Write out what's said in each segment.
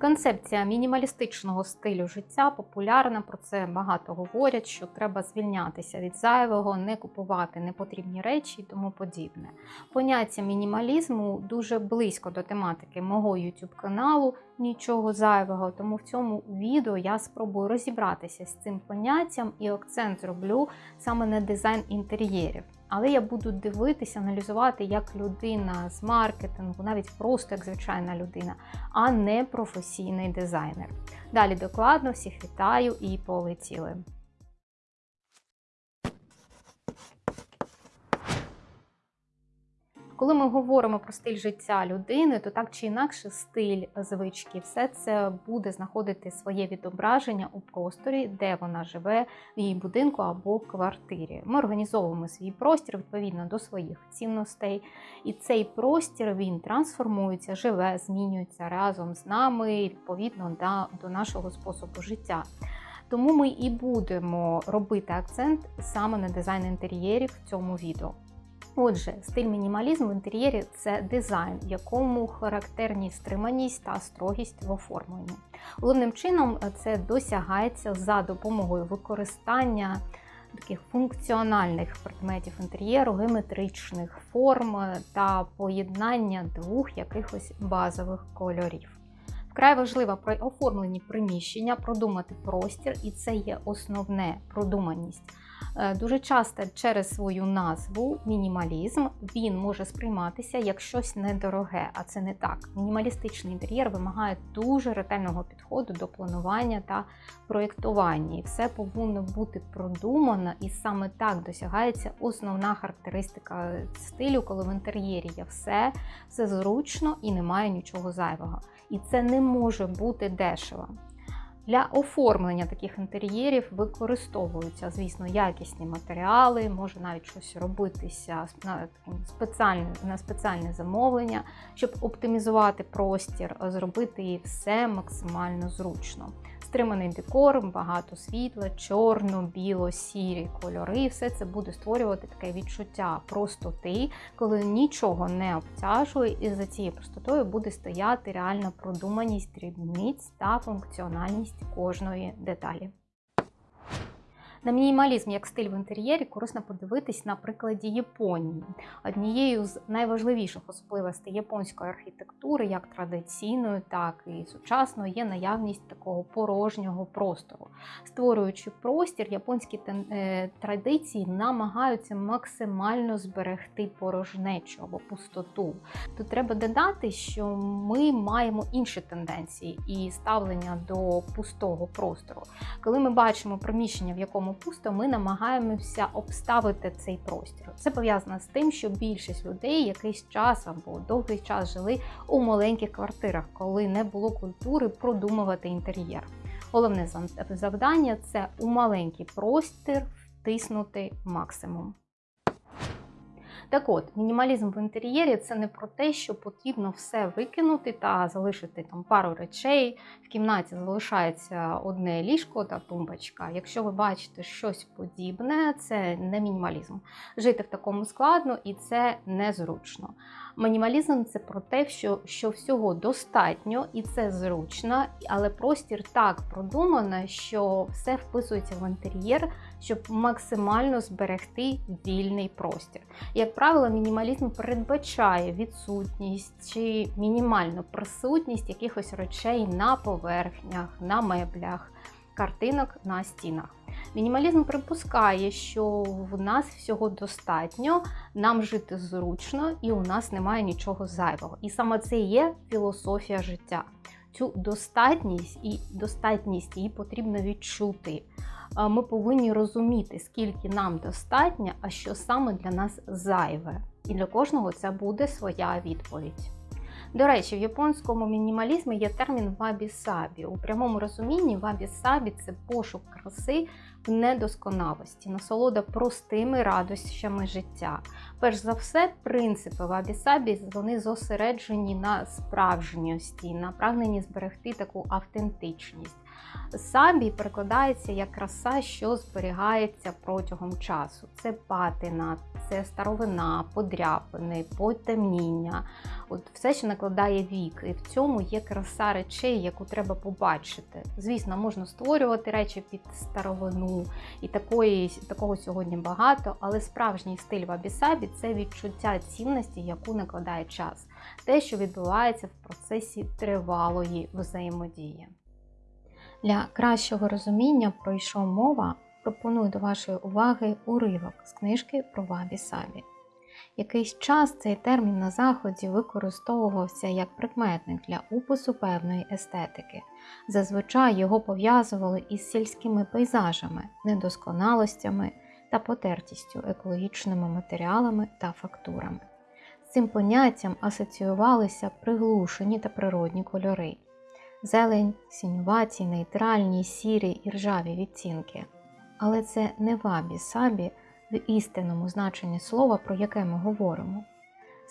Концепція мінімалістичного стилю життя популярна. Про це багато говорять, що треба звільнятися від зайвого, не купувати непотрібні речі і тому подібне. Поняття мінімалізму дуже близько до тематики мого YouTube каналу, нічого зайвого. Тому в цьому відео я спробую розібратися з цим поняттям і акцент зроблю саме на дизайн інтер'єрів. Але я буду дивитися, аналізувати як людина з маркетингу, навіть просто як звичайна людина, а не професійний дизайнер. Далі докладно всіх вітаю і полетіли. Коли ми говоримо про стиль життя людини, то так чи інакше стиль, звички, все це буде знаходити своє відображення у просторі, де вона живе, в її будинку або квартирі. Ми організовуємо свій простір відповідно до своїх цінностей, і цей простір він трансформується, живе, змінюється разом з нами відповідно до нашого способу життя. Тому ми і будемо робити акцент саме на дизайн інтер'єрів в цьому відео. Отже, стиль мінімалізм в інтер'єрі це дизайн, в якому характерні стриманість та строгість в оформленні. Головним чином це досягається за допомогою використання таких функціональних предметів інтер'єру, геометричних форм та поєднання двох якихось базових кольорів. Вкрай важливо при оформленні приміщення продумати простір, і це є основне продуманість. Е, дуже часто через свою назву мінімалізм він може сприйматися як щось недороге, а це не так. Мінімалістичний інтер'єр вимагає дуже ретельного підходу до планування та проєктування. І все повинно бути продумано, і саме так досягається основна характеристика стилю, коли в інтер'єрі є все, все зручно і немає нічого зайвого. І це не може бути дешево. Для оформлення таких інтер'єрів використовуються, звісно, якісні матеріали, може навіть щось робитися на спеціальне, на спеціальне замовлення, щоб оптимізувати простір, зробити все максимально зручно стриманий декор, багато світла, чорно, біло, сірі кольори. Все це буде створювати таке відчуття простоти, коли нічого не обтяжує, і за цією простотою буде стояти реальна продуманість дрібниць та функціональність кожної деталі. На мінімалізм як стиль в інтер'єрі корисно подивитись на прикладі Японії. Однією з найважливіших особливостей японської архітектури, як традиційної, так і сучасної, є наявність такого порожнього простору. Створюючи простір, японські е, традиції намагаються максимально зберегти порожнечу або пустоту. Тут треба додати, що ми маємо інші тенденції і ставлення до пустого простору. Коли ми бачимо приміщення, в якому цьому пусто, ми намагаємося обставити цей простір. Це пов'язано з тим, що більшість людей якийсь час або довгий час жили у маленьких квартирах, коли не було культури продумувати інтер'єр. Головне завдання це у маленький простір втиснути максимум. Так от, мінімалізм в інтер'єрі це не про те, що потрібно все викинути та залишити там пару речей. В кімнаті залишається одне ліжко та тумбочка. Якщо ви бачите щось подібне, це не мінімалізм. Жити в такому складно і це незручно. Мінімалізм це про те, що що всього достатньо і це зручно, але простір так продумано, що все вписується в інтер'єр, щоб максимально зберегти вільний простір. Як правило, мінімалізм передбачає відсутність чи мінімальну присутність якихось речей на поверхнях, на меблях, картинок на стінах. Мінімалізм припускає, що в нас всього достатньо, нам жити зручно і у нас немає нічого зайвого. І саме це є філософія життя. Цю достатність і достатність її потрібно відчути. Ми повинні розуміти, скільки нам достатньо, а що саме для нас зайве. І для кожного це буде своя відповідь. До речі, в японському мінімалізмі є термін вабі-сабі. У прямому розумінні вабі-сабі це пошук краси в недосконалості, насолода простими радощами життя. Перш за все, принципи вабі-сабі зосереджені на справжньості, на прагненні зберегти таку автентичність. Сабі перекладається як краса, що зберігається протягом часу. Це патина, це старовина, подряпини, потемніння. От все, що накладає вік, і в цьому є краса речей, яку треба побачити. Звісно, можна створювати речі під старовину, і такої, такого сьогодні багато, але справжній стиль вабісабі це відчуття цінності, яку накладає час, те, що відбувається в процесі тривалої взаємодії. Для кращого розуміння про що мова, пропоную до вашої уваги уривок з книжки про Вабі Сабі. Якийсь час цей термін на заході використовувався як прикметник для опису певної естетики. Зазвичай його пов'язували із сільськими пейзажами, недосконалостями та потертістю, екологічними матеріалами та фактурами. З цим поняттям асоціювалися приглушені та природні кольори зелень, сінюваті, нейтральні, сірі і ржаві відтінки. Але це не вабі-сабі в істинному значенні слова, про яке ми говоримо.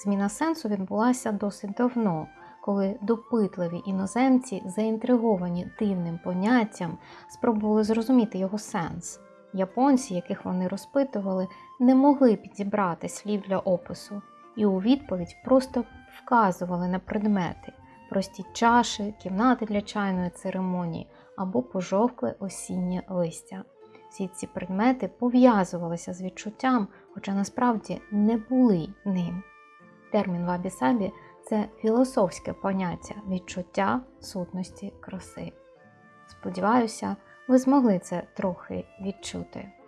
Зміна сенсу відбулася досить давно, коли допитливі іноземці, заінтриговані дивним поняттям, спробували зрозуміти його сенс. Японці, яких вони розпитували, не могли підібрати слів для опису, і у відповідь просто вказували на предмети, прості чаші, кімнати для чайної церемонії або пожовкле осіннє листя. Всі ці предмети пов'язувалися з відчуттям, хоча насправді не були ним. Термін вабі-сабі це філософське поняття відчуття сутності краси. Сподіваюся, ви змогли це трохи відчути.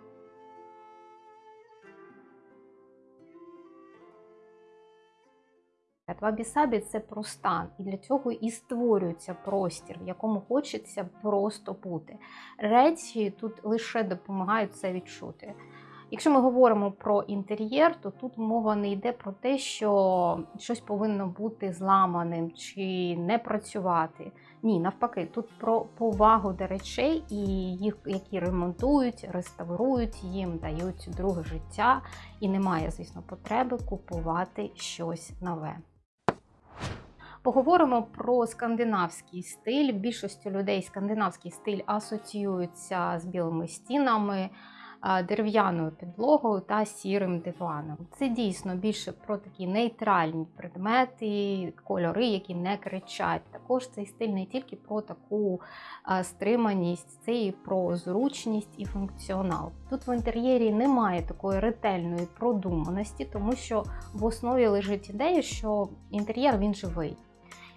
Вабі-сабі це про стан, і для цього і створюється простір, в якому хочеться просто бути. Речі тут лише допомагають це відчути. Якщо ми говоримо про інтер'єр, то тут мова не йде про те, що щось повинно бути зламаним чи не працювати. Ні, навпаки, тут про повагу до речей і їх, які ремонтують, реставрують, їм дають друге життя, і немає, звісно, потреби купувати щось нове. Поговоримо про скандинавський стиль. Більшістю людей скандинавський стиль асоціюється з білими стінами, дерев'яною підлогою та сірим диваном. Це дійсно більше про такі нейтральні предмети, кольори, які не кричать. Також цей стиль не тільки про таку стриманість, це і про зручність і функціонал. Тут в інтер'єрі немає такої ретельної продуманості, тому що в основі лежить ідея, що інтер'єр він живий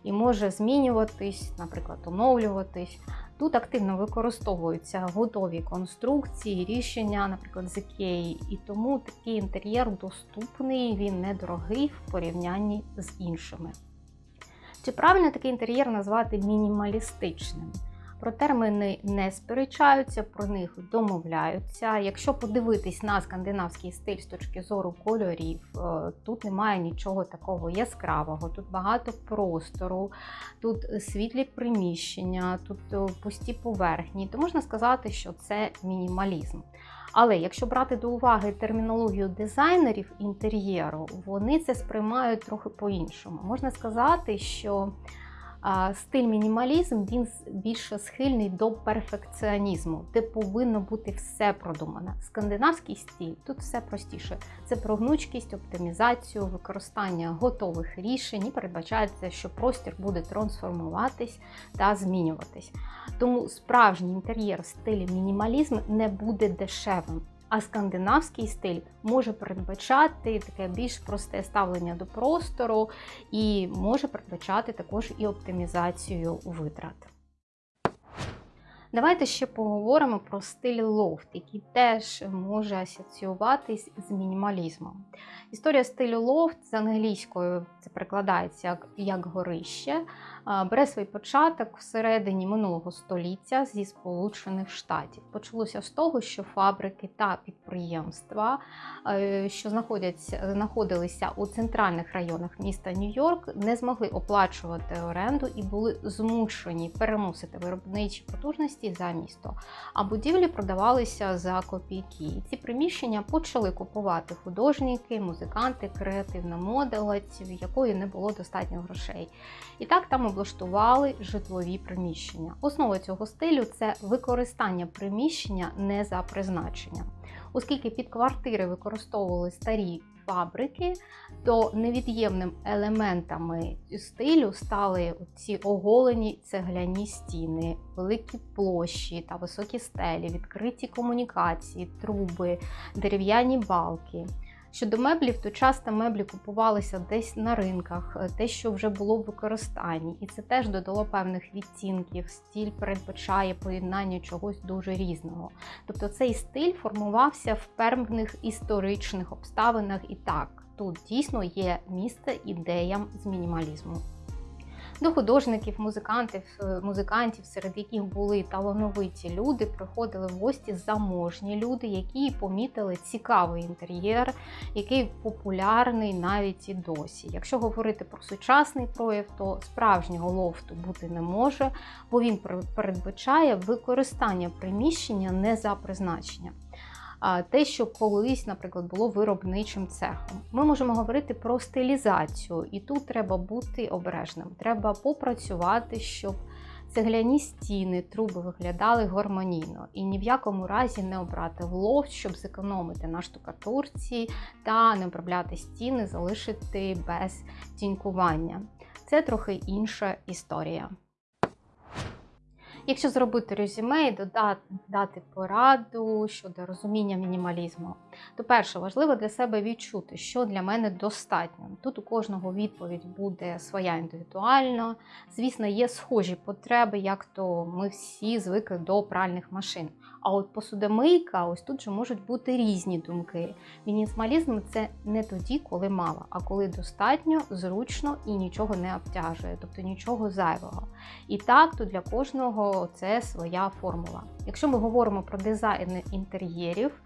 і може змінюватись, наприклад, оновлюватись. Тут активно використовуються готові конструкції, рішення, наприклад, з ікеї, і тому такий інтер'єр доступний, він недорогий в порівнянні з іншими. Чи правильно такий інтер'єр назвати мінімалістичним? Про терміни не сперечаються, про них домовляються. Якщо подивитись на скандинавський стиль з точки зору кольорів, е, тут немає нічого такого яскравого, тут багато простору, тут світлі приміщення, тут е, пусті поверхні, то можна сказати, що це мінімалізм. Але якщо брати до уваги термінологію дизайнерів інтер'єру, вони це сприймають трохи по-іншому. Можна сказати, що Стиль мінімалізм він більше схильний до перфекціонізму, де повинно бути все продумане. Скандинавський стиль тут все простіше. Це про гнучкість, оптимізацію, використання готових рішень і передбачається, що простір буде трансформуватись та змінюватись. Тому справжній інтер'єр в стилі мінімалізм не буде дешевим. А скандинавський стиль може передбачати таке більш просте ставлення до простору і може передбачати також і оптимізацію витрат. Давайте ще поговоримо про стиль лофт, який теж може асоціюватись з мінімалізмом. Історія стилю лофт з англійською це перекладається як, як горище, бере свій початок всередині минулого століття зі Сполучених Штатів. Почалося з того, що фабрики та підприємства, е, що знаходилися у центральних районах міста Нью-Йорк, не змогли оплачувати оренду і були змушені переносити виробничі потужності за місто. А будівлі продавалися за копійки. Ці приміщення почали купувати художники, музиканти, креативна модель, в якої не було достатньо грошей. І так там облаштували житлові приміщення. Основа цього стилю це використання приміщення не за призначенням. Оскільки під квартири використовували старі фабрики, то невід'ємним елементами стилю стали ці оголені цегляні стіни, великі площі та високі стелі, відкриті комунікації, труби, дерев'яні балки. Щодо меблів, то часто меблі купувалися десь на ринках, е, те, що вже було в використанні, і це теж додало певних відцінків. Стіль передбачає поєднання чогось дуже різного. Тобто цей стиль формувався в певних історичних обставинах, і так тут дійсно є місце ідеям з мінімалізму. До художників, музикантів, е, музикантів, серед яких були талановиті люди, приходили в гості заможні люди, які помітили цікавий інтер'єр, який популярний навіть і досі. Якщо говорити про сучасний прояв, то справжнього лофту бути не може, бо він передбачає використання приміщення не за призначенням те, що колись, наприклад, було виробничим цехом. Ми можемо говорити про стилізацію, і тут треба бути обережним. Треба попрацювати, щоб цегляні стіни, труби виглядали гармонійно і ні в якому разі не обрати лофт, щоб зекономити на штукатурці та не обробляти стіни, залишити без тінькування. Це трохи інша історія. Якщо зробити резюме і додати дати пораду щодо розуміння мінімалізму, то перше важливо для себе відчути, що для мене достатньо. Тут у кожного відповідь буде своя індивідуальна. Звісно, є схожі потреби, як то ми всі звикли до пральних машин. А от посудомийка, ось тут же можуть бути різні думки. Мінімалізм це не тоді, коли мало, а коли достатньо, зручно і нічого не обтяжує, тобто нічого зайвого. І так, то для кожного це своя формула. Якщо ми говоримо про дизайн інтер'єрів,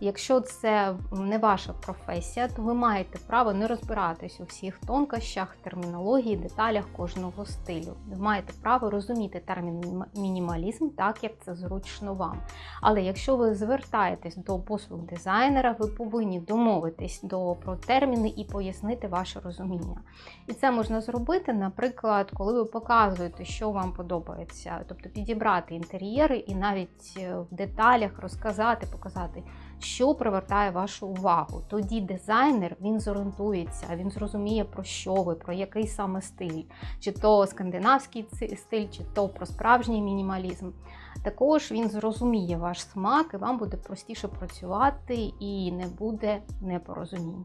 Якщо це не ваша професія, то ви маєте право не розбиратись у всіх тонкощах, термінології, деталях кожного стилю. Ви маєте право розуміти термін мінімалізм так, як це зручно вам. Але якщо ви звертаєтесь до послуг дизайнера, ви повинні домовитись до, про терміни і пояснити ваше розуміння. І це можна зробити, наприклад, коли ви показуєте, що вам подобається, тобто підібрати інтер'єри і навіть е, в деталях розказати, показати що привертає вашу увагу. Тоді дизайнер він зорієнтується, він зрозуміє, про що ви, про який саме стиль, чи то скандинавський стиль, чи то про справжній мінімалізм. Також він зрозуміє ваш смак, і вам буде простіше працювати і не буде непорозумінь.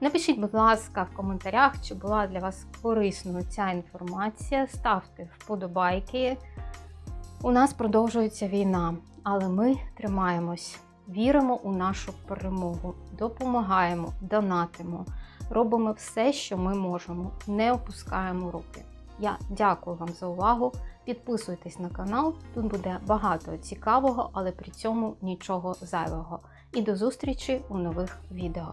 Напишіть, будь ласка, в коментарях, чи була для вас корисною ця інформація. Ставте вподобайки. У нас продовжується війна, але ми тримаємось. Віримо у нашу перемогу, допомагаємо, донатимо, робимо все, що ми можемо, не опускаємо руки. Я дякую вам за увагу. Підписуйтесь на канал, тут буде багато цікавого, але при цьому нічого зайвого. І до зустрічі у нових відео.